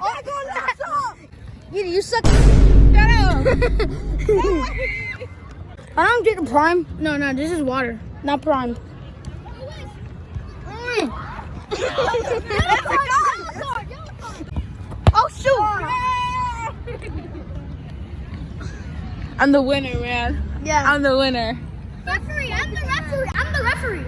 look. I don't drink prime. No, no, this is water, not prime. Mm. oh shoot! I'm the winner, man. Yeah. I'm the winner. referee. I'm the referee. I'm the referee.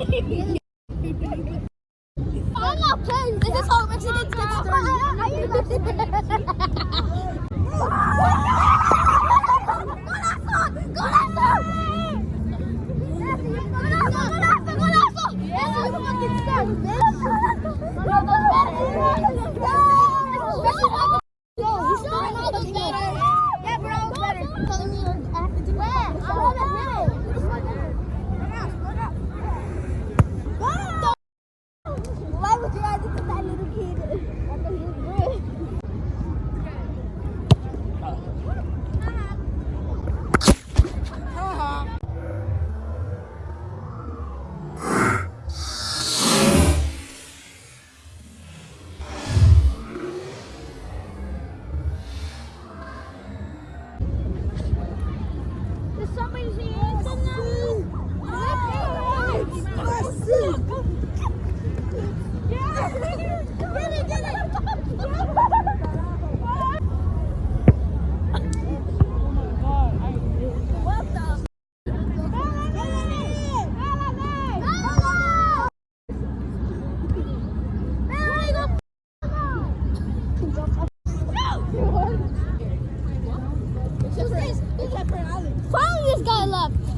I'm not playing. This is. How Mexicans get Yeah,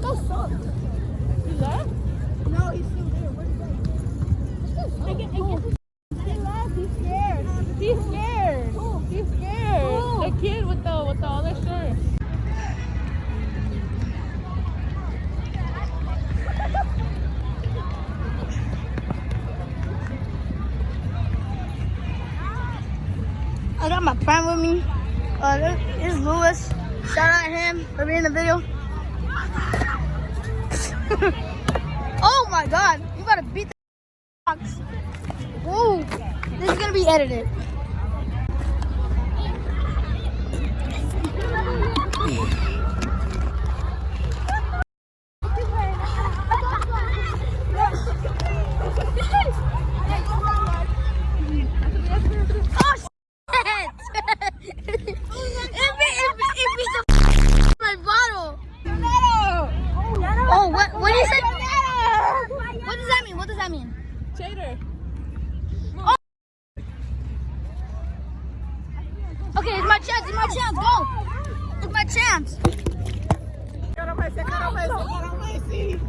Go suck. You left? No, he's still there. Where'd he go? He left. He's scared. He's scared. He's scared. The kid with the with the other shirt. I got my friend with me. Uh, this is Lewis. Shout out him for being in the video. oh my god, you gotta beat the box. Whoa, this is gonna be edited. Oh shit! if it, if, it- if it's a my bottle. Oh, what? What is it? What does that mean? What does that mean? Chater. Okay, it's my chance. It's my chance. Go. It's my chance.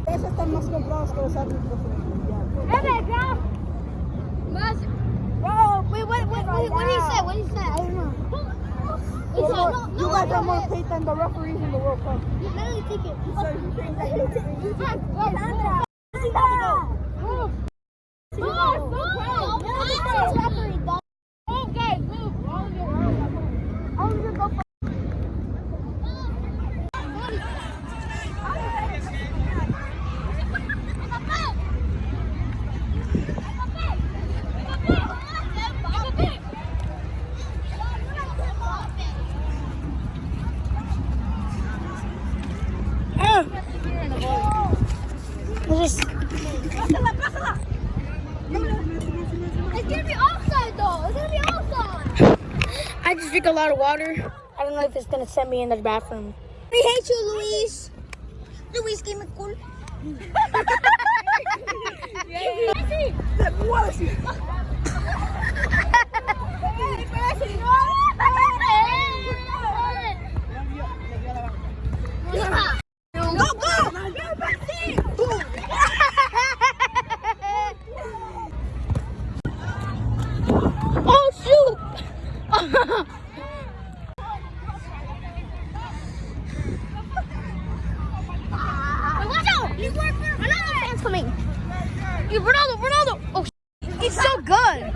Esos están más comprados que los árbitros. Es verdad. Más. Bro, wait, what, what, what, what did he say? What did he say? I don't know. It's more, not- no, you guys are more paid than the referees in the World Cup. You literally take it. So you think that you think you think Sandra. Move. Move, move. Referee, dog. Move, guys, move. All of you. I was gonna go for This is It's gonna be offside though. It's gonna be offside. I just drink a lot of water. I don't know if it's gonna send me in the bathroom. We hate you, Luis. Luis, give me cool. Oh shoot! Watch out! He's working. Coming. Ronaldo, Ronaldo. Oh, He's so good.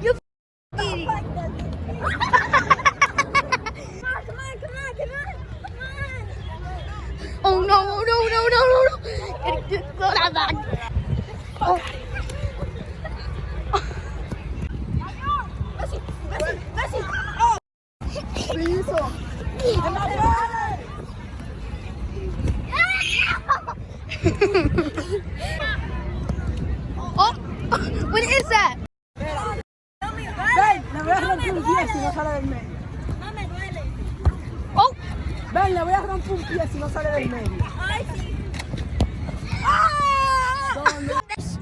You idiot. Oh no no no no no no! Get- get- Go that back. Oh, romper un pie si no sale del medio. No me duele. Oh, Ven, le voy a romper un pie si no sale del medio. Ay, sí. get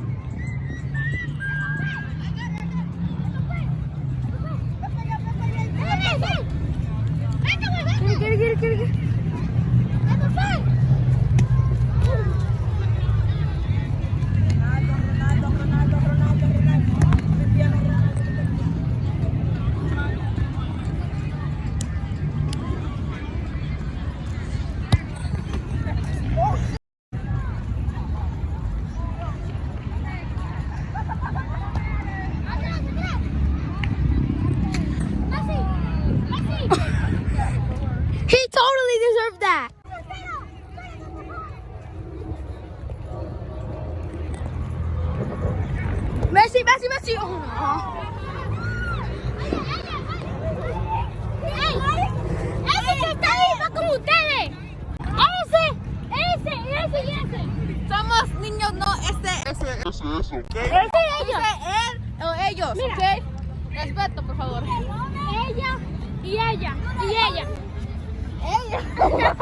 Messi, Messi, Messi. Oh, no. ¡Ese que está ahí va como ustedes! ¡Ese! ¡Ese! ¡Ese y ese! Somos niños, no este. Ese. ¡Ese y ella! él o ellos, Mira. ¿ok? Respeto, por favor. Ella y ella y ella. She,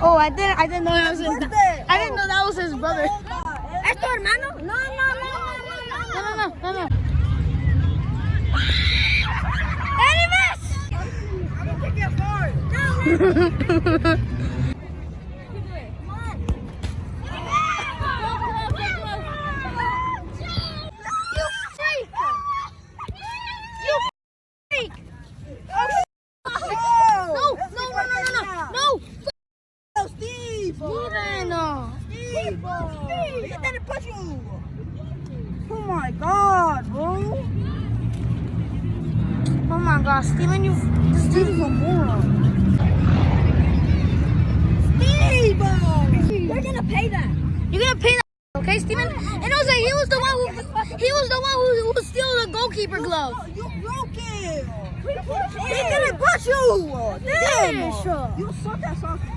Oh, I didn't, I didn't know that was his. I didn't know that was his brother. ¿Es tu hermano? No, no, no, No, no, no, no, no, no. You freak! You freak! No, no, no, no, no, no, no! Steve. Steven, no. Steve. He didn't push you. Oh my God, bro. Oh my god, Steven, you. Is a moron. Steve. You're gonna pay that. You're gonna pay that, okay, Steven? And also, he was the one who, he was the one who, who stole the goalkeeper glove. You broke it. He didn't push you. Damn. You suck at soccer.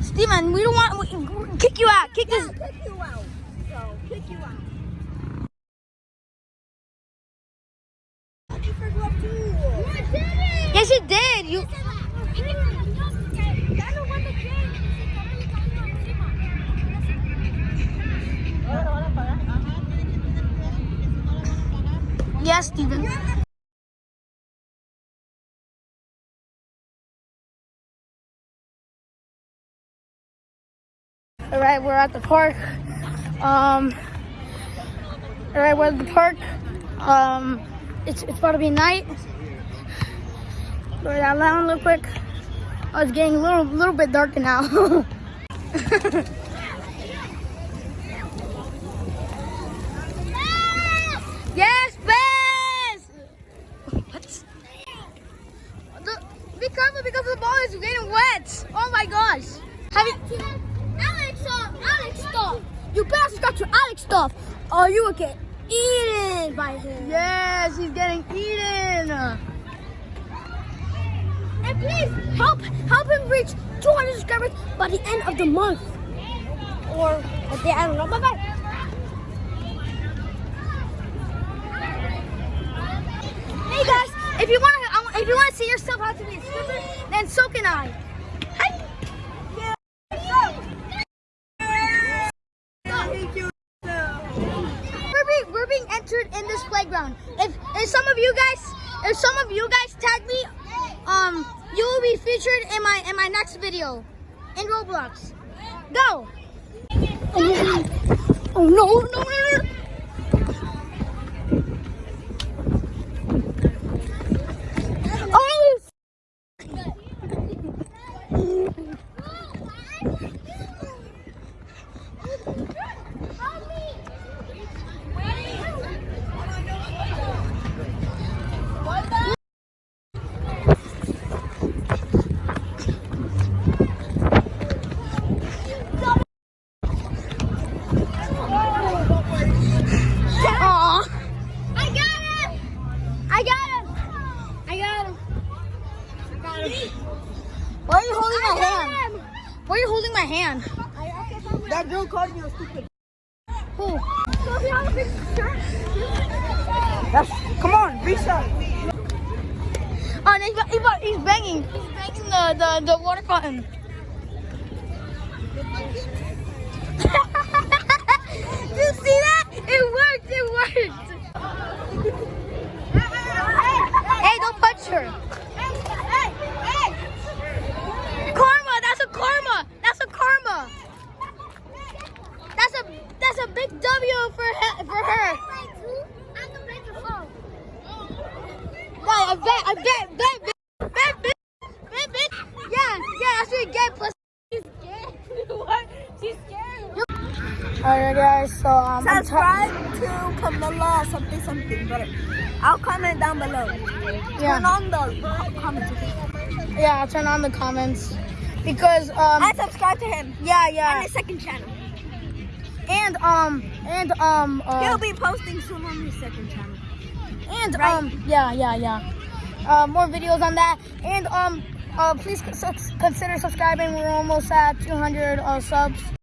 Steven, we don't kick you out. Kick this. kick you out. So, kick you out. Yes, you did. You. Yes, Steven. All right, we're at the park. Um, all right, we're at the park. Um, it's it's about to be night. That down real quick. Oh, it's getting a little little bit darker now. yes, Bez. What? The, be careful because the ball is getting wet. Oh my gosh. Have you? Alex, uh, Alex, stop. You better stop your Alex stuff, or you will get eaten by him. He's. And please help help him reach 200 subscribers by the end of the month, or at the end of the month. Hey guys, if you want to, if you want to see yourself how to be a stripper, then so can I. Hi. We're being, we're being entered in this playground. If, if some of you guys, if some of you guys tag me, um, you will be featured in my in my next video in Roblox. Go. Oh no no no no! Oh. Aw. I got him! I got him. I got him. Why are you holding my hand? Why are you holding my hand? That girl called me a stupid. Who? So if you have a big shirt, That's, come on, reset. Oh, and he's, he's, he's banging. He's banging the, the, the water fountain. you see that? It worked. It worked. Hey, don't punch her. hey, hey, Karma. That's a karma. That's a karma. That's a that's a big W for he- for her. I'm the major phone. No, I bet, I bet, bet, bet, bet, bet, bet, bet. Yeah, yeah, that's what you get. Plus, She's scared. what? She's scared. Alright, guys. So um, I'm Subscribe to Camilla something something, but I'll comment down below. Turn yeah, on the comments. yeah. I'll turn on the comments because um, And subscribe to him. yeah, yeah. yeah, his second channel. and um, and um, uh, He'll be posting soon on his second channel. and right. um, yeah, yeah, yeah. Uh, more videos on that, and um, uh, please consider subscribing. We're almost at 200 uh, subs.